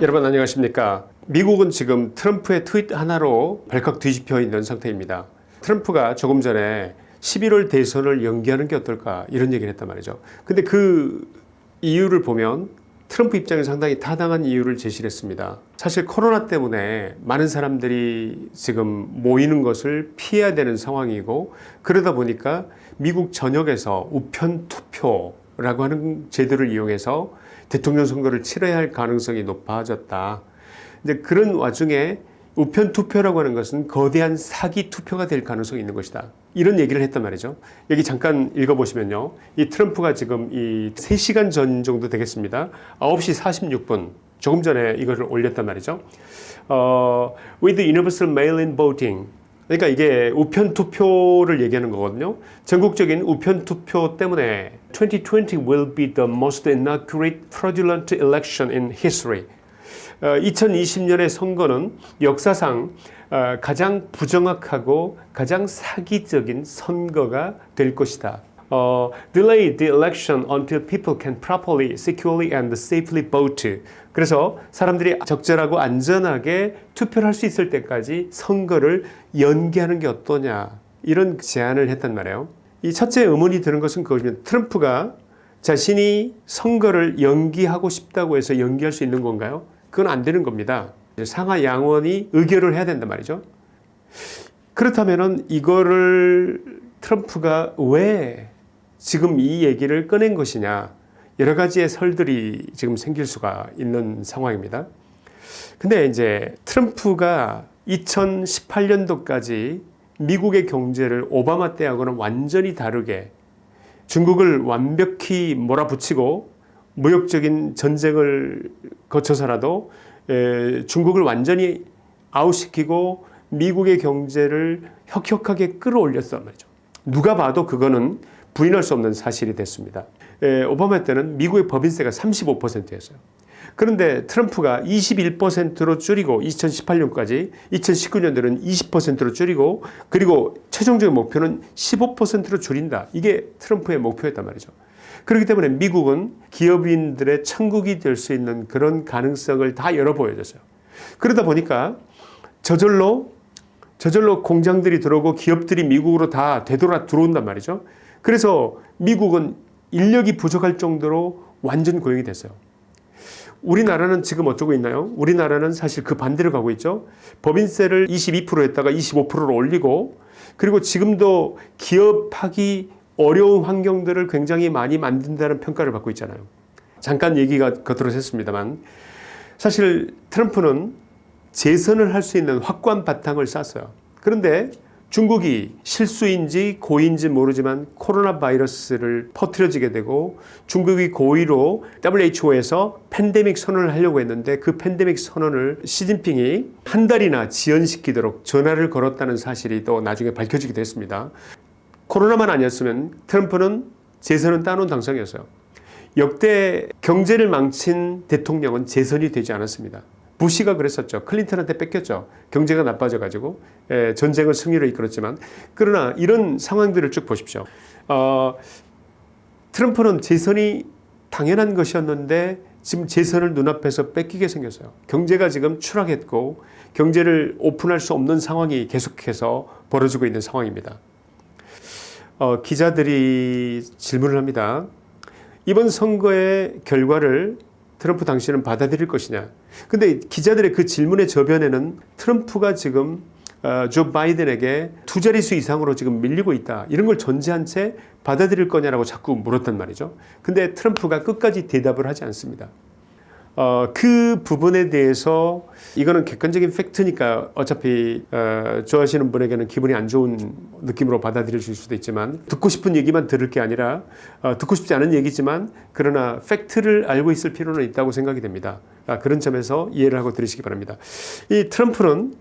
여러분 안녕하십니까? 미국은 지금 트럼프의 트윗 하나로 발칵 뒤집혀 있는 상태입니다. 트럼프가 조금 전에 11월 대선을 연기하는 게 어떨까 이런 얘기를 했단 말이죠. 근데 그 이유를 보면 트럼프 입장에 상당히 타당한 이유를 제시를 했습니다. 사실 코로나 때문에 많은 사람들이 지금 모이는 것을 피해야 되는 상황이고 그러다 보니까 미국 전역에서 우편 투표 라고 하는 제도를 이용해서 대통령 선거를 치러야 할 가능성이 높아졌다. 이제 그런 와중에 우편 투표라고 하는 것은 거대한 사기 투표가 될 가능성이 있는 것이다. 이런 얘기를 했단 말이죠. 여기 잠깐 읽어보시면요. 이 트럼프가 지금 이 3시간 전 정도 되겠습니다. 9시 46분 조금 전에 이거를 올렸단 말이죠. 어, with universal mail-in voting 그러니까 이게 우편 투표를 얘기하는 거거든요. 전국적인 우편 투표 때문에 2020 will be the most inaccurate fraudulent election in history. 2020년의 선거는 역사상 어, 가장 부정확하고 가장 사기적인 선거가 될 것이다. 어, delay the election until people can properly, securely and safely vote. 그래서 사람들이 적절하고 안전하게 투표를 할 수 있을 때까지 선거를 연기하는 게 어떠냐 이런 제안을 했단 말이에요. 이 첫째 의문이 드는 것은 그거면 트럼프가 자신이 선거를 연기하고 싶다고 해서 연기할 수 있는 건가요? 그건 안 되는 겁니다. 상하 양원이 의결을 해야 된단 말이죠. 그렇다면 이거를 트럼프가 왜 지금 이 얘기를 꺼낸 것이냐 여러 가지의 설들이 지금 생길 수가 있는 상황입니다. 근데 이제 트럼프가 2018년도까지 미국의 경제를 오바마 때하고는 완전히 다르게 중국을 완벽히 몰아붙이고 무역적인 전쟁을 거쳐서라도 중국을 완전히 아웃시키고 미국의 경제를 혁혁하게 끌어올렸단 말이죠. 누가 봐도 그거는 부인할 수 없는 사실이 됐습니다. 오바마 때는 미국의 법인세가 35%였어요. 그런데 트럼프가 21%로 줄이고 2018년까지 2019년도는 20%로 줄이고 그리고 최종적인 목표는 15%로 줄인다. 이게 트럼프의 목표였단 말이죠. 그렇기 때문에 미국은 기업인들의 천국이 될 수 있는 그런 가능성을 다 열어 보여줬어요. 그러다 보니까 저절로 저절로 공장들이 들어오고 기업들이 미국으로 다 되돌아 들어온단 말이죠. 그래서 미국은 인력이 부족할 정도로 완전 고용이 됐어요. 우리나라는 지금 어쩌고 있나요? 우리나라는 사실 그 반대로 가고 있죠. 법인세를 22% 했다가 25%로 올리고 그리고 지금도 기업하기 어려운 환경들을 굉장히 많이 만든다는 평가를 받고 있잖아요. 잠깐 얘기가 겉으로 샜습니다만 사실 트럼프는 재선을 할 수 있는 확고한 바탕을 쌓았어요. 그런데 중국이 실수인지 고의인지 모르지만 코로나 바이러스를 퍼뜨려지게 되고 중국이 고의로 WHO에서 팬데믹 선언을 하려고 했는데 그 팬데믹 선언을 시진핑이 한 달이나 지연시키도록 전화를 걸었다는 사실이 또 나중에 밝혀지기도 했습니다. 코로나만 아니었으면 트럼프는 재선은 따놓은 당선이었어요. 역대 경제를 망친 대통령은 재선이 되지 않았습니다. 부시가 그랬었죠. 클린턴한테 뺏겼죠. 경제가 나빠져 가지고 예, 전쟁을 승리로 이끌었지만 그러나 이런 상황들을 쭉 보십시오. 어, 트럼프는 재선이 당연한 것이었는데 지금 재선을 눈앞에서 뺏기게 생겼어요. 경제가 지금 추락했고 경제를 오픈할 수 없는 상황이 계속해서 벌어지고 있는 상황입니다. 어, 기자들이 질문을 합니다. 이번 선거의 결과를 트럼프 당신은 받아들일 것이냐. 근데 기자들의 그 질문의 저변에는 트럼프가 지금 어, 조 바이든에게 두 자릿수 이상으로 지금 밀리고 있다. 이런 걸 전제한 채 받아들일 거냐라고 자꾸 물었단 말이죠. 근데 트럼프가 끝까지 대답을 하지 않습니다. 어, 그 부분에 대해서 이거는 객관적인 팩트니까 어차피 어, 좋아하시는 분에게는 기분이 안 좋은 느낌으로 받아들이실 수도 있지만 듣고 싶은 얘기만 들을 게 아니라 어, 듣고 싶지 않은 얘기지만 그러나 팩트를 알고 있을 필요는 있다고 생각이 됩니다. 아, 그런 점에서 이해를 하고 들으시기 바랍니다. 이 트럼프는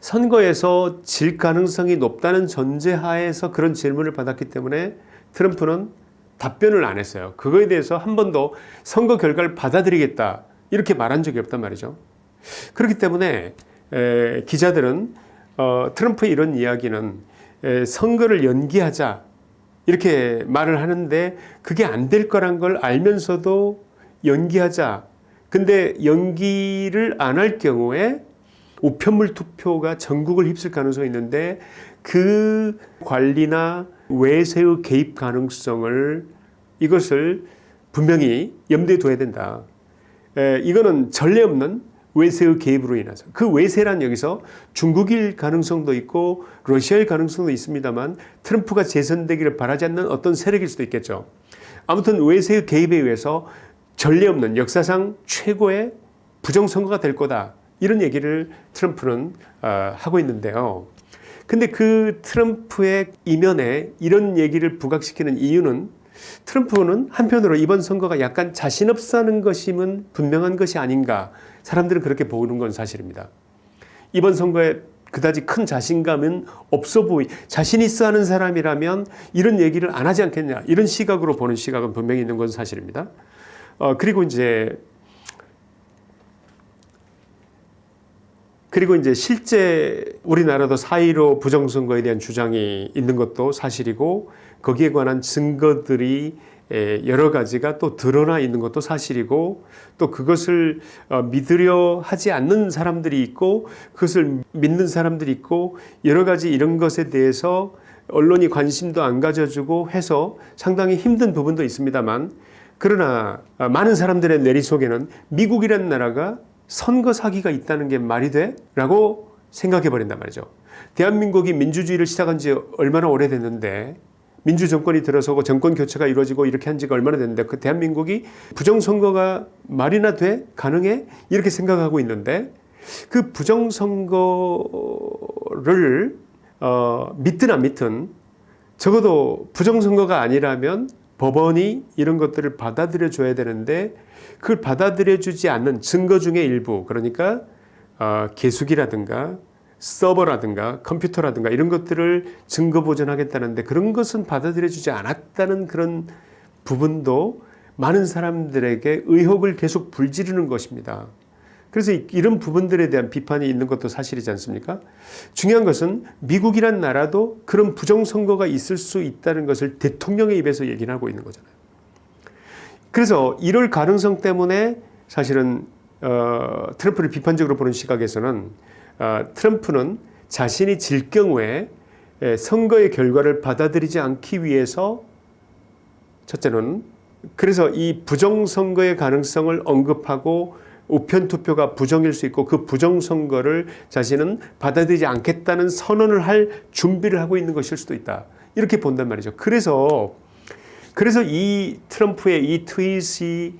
선거에서 질 가능성이 높다는 전제하에서 그런 질문을 받았기 때문에 트럼프는 답변을 안 했어요. 그거에 대해서 한 번도 선거 결과를 받아들이겠다 이렇게 말한 적이 없단 말이죠. 그렇기 때문에 에, 기자들은 어, 트럼프의 이런 이야기는 에, 선거를 연기하자 이렇게 말을 하는데 그게 안 될 거란 걸 알면서도 연기하자 근데 연기를 안 할 경우에 우편물 투표가 전국을 휩쓸 가능성이 있는데 그 관리나 외세의 개입 가능성을 이것을 분명히 염두에 둬야 된다. 에, 이거는 전례 없는 외세의 개입으로 인해서 그 외세란 여기서 중국일 가능성도 있고 러시아일 가능성도 있습니다만 트럼프가 재선되기를 바라지 않는 어떤 세력일 수도 있겠죠. 아무튼 외세의 개입에 의해서 전례 없는 역사상 최고의 부정선거가 될 거다. 이런 얘기를 트럼프는 어, 하고 있는데요. 근데 그 트럼프의 이면에 이런 얘기를 부각시키는 이유는 트럼프는 한편으로 이번 선거가 약간 자신 없사는 것임은 분명한 것이 아닌가 사람들은 그렇게 보는 건 사실입니다. 이번 선거에 그다지 큰 자신감은 없어 보이 자신 있어 하는 사람이라면 이런 얘기를 안 하지 않겠냐 이런 시각으로 보는 시각은 분명히 있는 건 사실입니다. 어, 그리고 이제 그리고 이제 실제 우리나라도 4.15 부정선거에 대한 주장이 있는 것도 사실이고 거기에 관한 증거들이 여러 가지가 또 드러나 있는 것도 사실이고 또 그것을 어, 믿으려 하지 않는 사람들이 있고 그것을 믿는 사람들이 있고 여러 가지 이런 것에 대해서 언론이 관심도 안 가져주고 해서 상당히 힘든 부분도 있습니다만 그러나 어, 많은 사람들의 내리 속에는 미국이라는 나라가 선거 사기가 있다는 게 말이 돼? 라고 생각해 버린단 말이죠. 대한민국이 민주주의를 시작한 지 얼마나 오래됐는데 민주 정권이 들어서고 정권 교체가 이루어지고 이렇게 한 지가 얼마나 됐는데 그 대한민국이 부정선거가 말이나 돼? 가능해? 이렇게 생각하고 있는데 그 부정선거를 어, 믿든 안 믿든 적어도 부정선거가 아니라면 법원이 이런 것들을 받아들여 줘야 되는데 그걸 받아들여 주지 않는 증거 중의 일부 그러니까 어, 계수기라든가 서버라든가 컴퓨터라든가 이런 것들을 증거 보존하겠다는데 그런 것은 받아들여 주지 않았다는 그런 부분도 많은 사람들에게 의혹을 계속 불지르는 것입니다. 그래서 이런 부분들에 대한 비판이 있는 것도 사실이지 않습니까? 중요한 것은 미국이란 나라도 그런 부정선거가 있을 수 있다는 것을 대통령의 입에서 얘기를 하고 있는 거잖아요. 그래서 이럴 가능성 때문에 사실은 어, 트럼프를 비판적으로 보는 시각에서는 어, 트럼프는 자신이 질 경우에 선거의 결과를 받아들이지 않기 위해서 첫째는 그래서 이 부정선거의 가능성을 언급하고 우편 투표가 부정일 수 있고 그 부정선거를 자신은 받아들이지 않겠다는 선언을 할 준비를 하고 있는 것일 수도 있다. 이렇게 본단 말이죠. 그래서 그래서 이 트럼프의 이 트윗이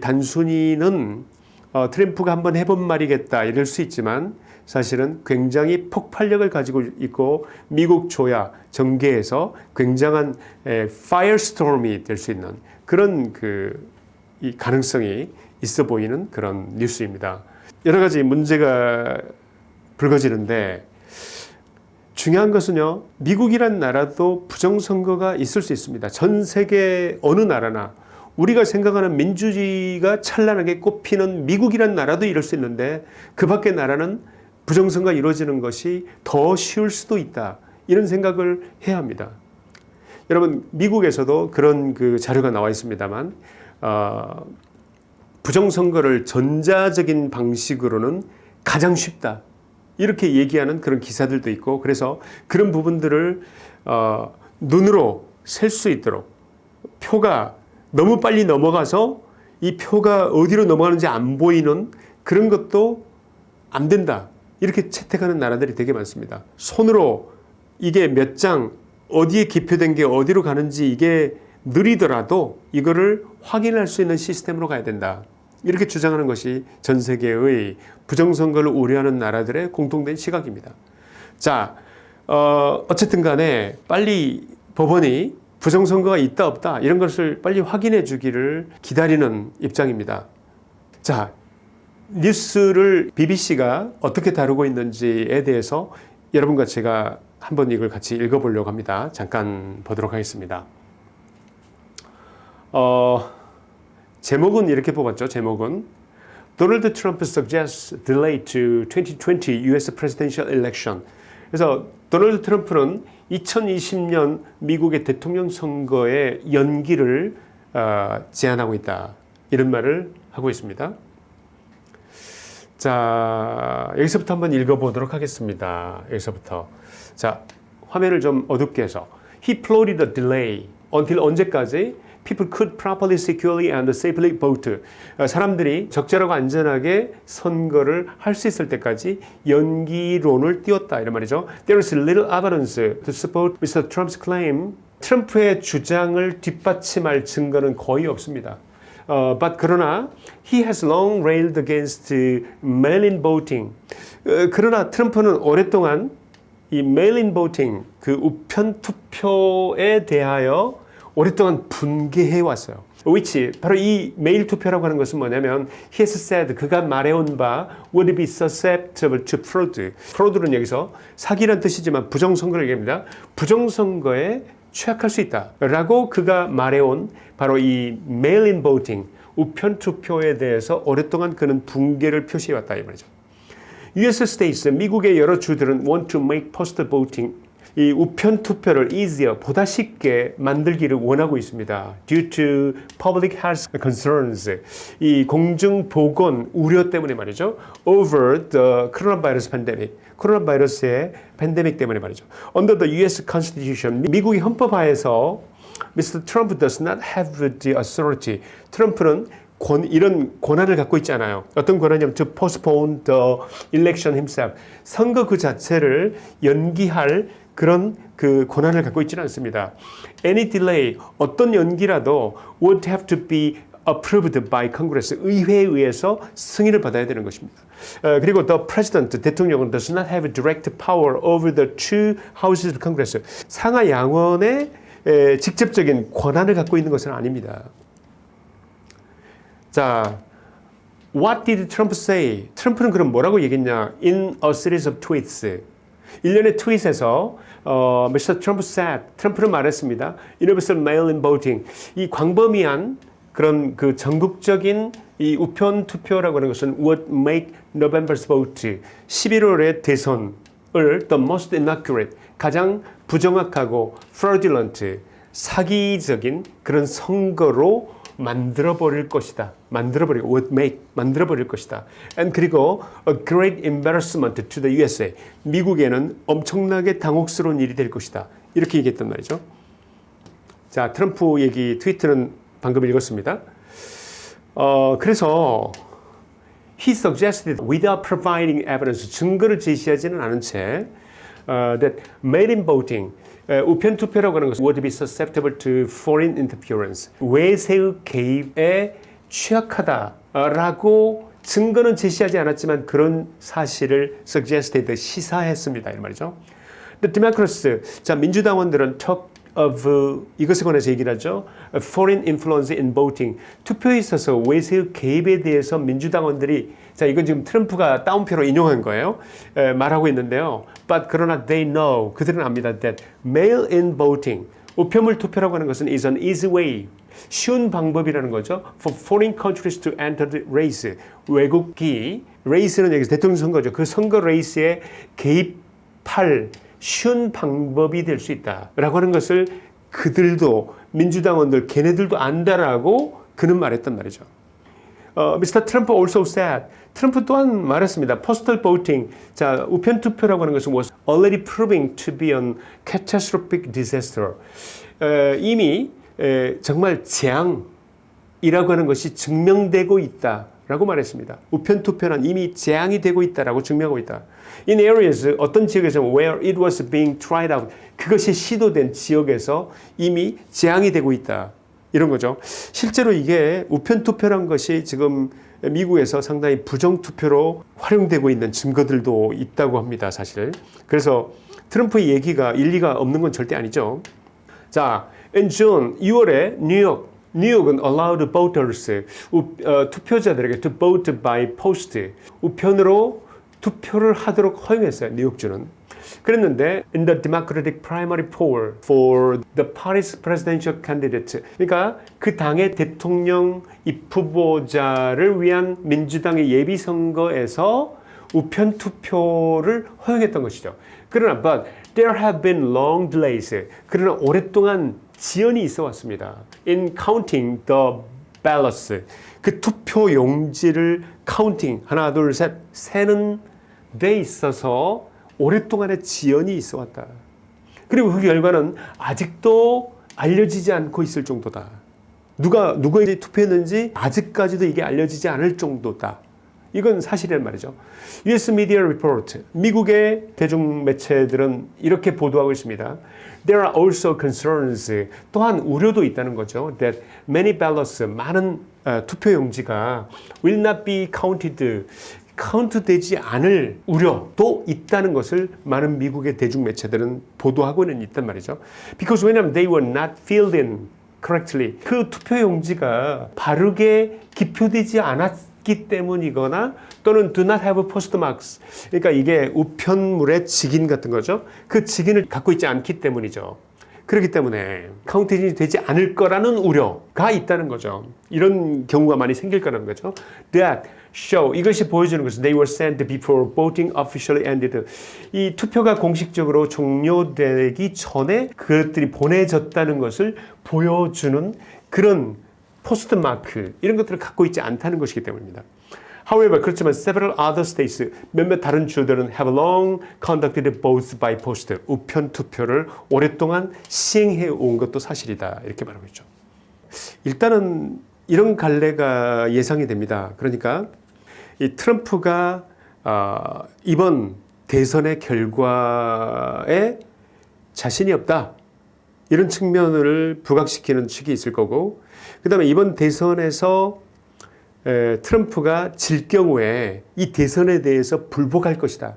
단순히는 어, 트럼프가 한번 해본 말이겠다 이럴 수 있지만 사실은 굉장히 폭발력을 가지고 있고 미국 조야 정계에서 굉장한 파이어스톰이 될 수 있는 그런 그이 가능성이 있어 보이는 그런 뉴스입니다. 여러 가지 문제가 불거지는데 중요한 것은요. 미국이란 나라도 부정선거가 있을 수 있습니다. 전 세계 어느 나라나 우리가 생각하는 민주주의가 찬란하게 꽃피는 미국이란 나라도 이럴 수 있는데 그 밖의 나라는 부정선거가 이루어지는 것이 더 쉬울 수도 있다. 이런 생각을 해야 합니다. 여러분 미국에서도 그런 그 자료가 나와 있습니다만 어, 부정선거를 전자적인 방식으로는 가장 쉽다. 이렇게 얘기하는 그런 기사들도 있고 그래서 그런 부분들을 어, 눈으로 셀 수 있도록 표가 너무 빨리 넘어가서 이 표가 어디로 넘어가는지 안 보이는 그런 것도 안 된다. 이렇게 채택하는 나라들이 되게 많습니다. 손으로 이게 몇 장 어디에 기표된 게 어디로 가는지 이게 느리더라도 이거를 확인할 수 있는 시스템으로 가야 된다. 이렇게 주장하는 것이 전 세계의 부정선거를 우려하는 나라들의 공통된 시각입니다. 자, 어, 어쨌든 간에 빨리 법원이 부정선거가 있다 없다 이런 것을 빨리 확인해 주기를 기다리는 입장입니다. 자, 뉴스를 BBC가 어떻게 다루고 있는지에 대해서 여러분과 제가 한번 이걸 같이 읽어보려고 합니다. 잠깐 보도록 하겠습니다. 어, 제목은 이렇게 뽑았죠. 제목은 Donald Trump suggests delay to 2020 U.S. presidential election. 그래서 도널드 트럼프는 2020년 미국의 대통령 선거의 연기를 어, 제안하고 있다. 이런 말을 하고 있습니다. 자, 여기서부터 한번 읽어보도록 하겠습니다. 여기서부터. 자, 화면을 좀 어둡게 해서. He plotted a delay until 언제까지? People could properly, securely and safely vote. 어, 사람들이 적절하고 안전하게 선거를 할 수 있을 때까지 연기론을 띄웠다 이런 말이죠. There is little evidence to support Mr. Trump's claim. 트럼프의 주장을 뒷받침할 증거는 거의 없습니다. 어, but 그러나 he has long railed against mail-in voting. 어, 그러나 트럼프는 오랫동안 이 mail-in voting 그 우편 투표에 대하여 오랫동안 분개해 왔어요. which 바로 이 메일 투표라고 하는 것은 뭐냐면 he has said 그가 말해온 바 would be susceptible to fraud. fraud는 여기서 사기란 뜻이지만 부정선거를 얘기합니다. 부정선거에 취약할 수 있다 라고 그가 말해온 바로 이 mail-in voting 우편 투표에 대해서 오랫동안 그는 붕괴를 표시해 왔다 이 말이죠. US states 미국의 여러 주들은 want to make postal voting 이 우편 투표를 easier 보다 쉽게 만들기를 원하고 있습니다. due to public health concerns 이 공중 보건 우려 때문에 말이죠. over the coronavirus pandemic 코로나 바이러스의 팬데믹 때문에 말이죠. under the US constitution 미국의 헌법하에서 Mr. Trump does not have the authority. 트럼프는 권, 이런 권한을 갖고 있지 않아요. 어떤 권한이냐면 to postpone the election himself. 선거 그 자체를 연기할 그런 그 권한을 갖고 있지는 않습니다. Any delay, 어떤 연기라도 would have to be approved by Congress, 의회에 의해서 승인을 받아야 되는 것입니다. 어, 그리고 the president, 대통령은 does not have direct power over the two houses of Congress. 상하 양원의 에, 직접적인 권한을 갖고 있는 것은 아닙니다. 자, what did Trump say? 트럼프는 그럼 뭐라고 얘기했냐? In a series of tweets. 일련의 트윗에서 어, Mr. Trump said, 트럼프는 말했습니다. Universal mail-in voting. 이 광범위한 그런 그 전국적인 이 우편 투표라고 하는 것은 would make November's vote 11월의 대선을 the most inaccurate 가장 부정확하고 fraudulent 사기적인 그런 선거로 만들어 버릴 것이다. 만들어 버리고 would make 만들어 버릴 것이다. and 그리고 a great embarrassment to the USA. 미국에는 엄청나게 당혹스러운 일이 될 것이다. 이렇게 얘기했단 말이죠. 자, 트럼프 얘기 트위터는 방금 읽었습니다. 어, 그래서 he suggested without providing evidence 증거를 제시하지는 않은 채 uh, that mail-in voting 에, 우편 투표라고 하는 것은 would be susceptible to foreign interference 외세의 개입에 취약하다라고 증거는 제시하지 않았지만 그런 사실을 suggested 시사했습니다 이 말이죠. The Democrats 자 민주당원들은 talk of 이것에 관해서 얘기를 하죠. Foreign influence in voting. 투표에 있어서 외세의 개입에 대해서 민주당원들이 자 이건 지금 트럼프가 따옴표로 인용한 거예요. 에, 말하고 있는데요. But 그러나 they know 그들은 압니다. That mail-in voting 우편물 투표라고 하는 것은 is an easy way 쉬운 방법이라는 거죠. For foreign countries to enter the race. 외국이 레이스는 여기서 대통령 선거죠. 그 선거 레이스에 개입할 쉬운 방법이 될 수 있다라고 하는 것을 그들도 민주당원들 걔네들도 안다라고 그는 말했단 말이죠. 어, Mr. Trump also said 트럼프 또한 말했습니다. Postal voting, 자 우편 투표라고 하는 것은 was already proving to be an catastrophic disaster. 에, 이미 에, 정말 재앙이라고 하는 것이 증명되고 있다 라고 말했습니다. 우편 투표는 이미 재앙이 되고 있다라고 증명하고 있다. In areas 어떤 지역에서 where it was being tried out 그것이 시도된 지역에서 이미 재앙이 되고 있다. 이런 거죠. 실제로 이게 우편 투표란 것이 지금 미국에서 상당히 부정 투표로 활용되고 있는 증거들도 있다고 합니다. 사실. 그래서 트럼프의 얘기가 일리가 없는 건 절대 아니죠. 자, in June 6월에 뉴욕 뉴욕은 allowed voters 우, 어, 투표자들에게 to vote by post 우편으로 투표를 하도록 허용했어요. 뉴욕주는. 그랬는데 in the Democratic primary poll for the party's presidential candidate 그러니까 그 당의 대통령 입후보자를 위한 민주당의 예비 선거에서 우편 투표를 허용했던 것이죠. 그러나 but there have been long delays. 그러나 오랫동안 지연이 있어 왔습니다. In counting the ballots 그 투표 용지를 counting 하나 둘 셋 세는 데 있어서 오랫동안의 지연이 있어 왔다. 그리고 그 결과는 아직도 알려지지 않고 있을 정도다. 누가 누구에게 투표했는지 아직까지도 이게 알려지지 않을 정도다. 이건 사실이란 말이죠. US Media Report, 미국의 대중 매체들은 이렇게 보도하고 있습니다. There are also concerns, 또한 우려도 있다는 거죠. That many ballots, 많은 어, 투표 용지가 will not be counted, 카운트되지 않을 우려도 있다는 것을 많은 미국의 대중 매체들은 보도하고는 있단 말이죠. Because 왜냐하면 they were not filled in correctly. 그 투표 용지가 바르게 기표되지 않았 기 때문이거나 또는 do not have postmarks. 그러니까 이게 우편물의 직인 같은 거죠. 그 직인을 갖고 있지 않기 때문이죠. 그렇기 때문에 counting이 되지 않을 거라는 우려가 있다는 거죠. 이런 경우가 많이 생길 거라는 거죠. That show 이것이 보여주는 것은 they were sent before voting officially ended. 이 투표가 공식적으로 종료되기 전에 그것들이 보내졌다는 것을 보여주는 그런 postmark 이런 것들을 갖고 있지 않다는 것이기 때문입니다. However, 그렇지만 several other states, 몇몇 다른 주들은 have long conducted votes by post, 우편 투표를 오랫동안 시행해 온 것도 사실이다. 이렇게 말하고 있죠. 일단은 이런 갈래가 예상이 됩니다. 그러니까 이 트럼프가 어, 이번 대선의 결과에 자신이 없다. 이런 측면을 부각시키는 측이 있을 거고, 그 다음에 이번 대선에서 에, 트럼프가 질 경우에 이 대선에 대해서 불복할 것이다.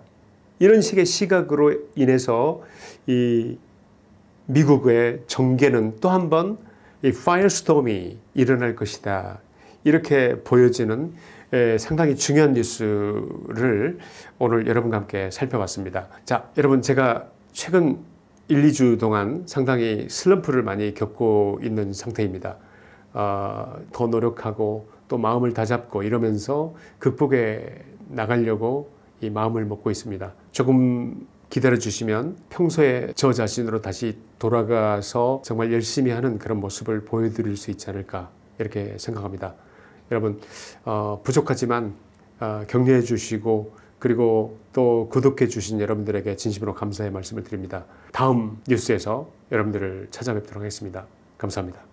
이런 식의 시각으로 인해서 이 미국의 정계는 또 한 번 이 firestorm이 일어날 것이다. 이렇게 보여지는 에, 상당히 중요한 뉴스를 오늘 여러분과 함께 살펴봤습니다. 자, 여러분 제가 최근 1, 2주 동안 상당히 슬럼프를 많이 겪고 있는 상태입니다. 어, 더 노력하고 또 마음을 다잡고 이러면서 극복해 나가려고 이 마음을 먹고 있습니다. 조금 기다려 주시면 평소에 저 자신으로 다시 돌아가서 정말 열심히 하는 그런 모습을 보여드릴 수 있지 않을까 이렇게 생각합니다. 여러분 어, 부족하지만 어, 격려해 주시고 그리고 또 구독해 주신 여러분들에게 진심으로 감사의 말씀을 드립니다. 다음 뉴스에서 여러분들을 찾아뵙도록 하겠습니다. 감사합니다.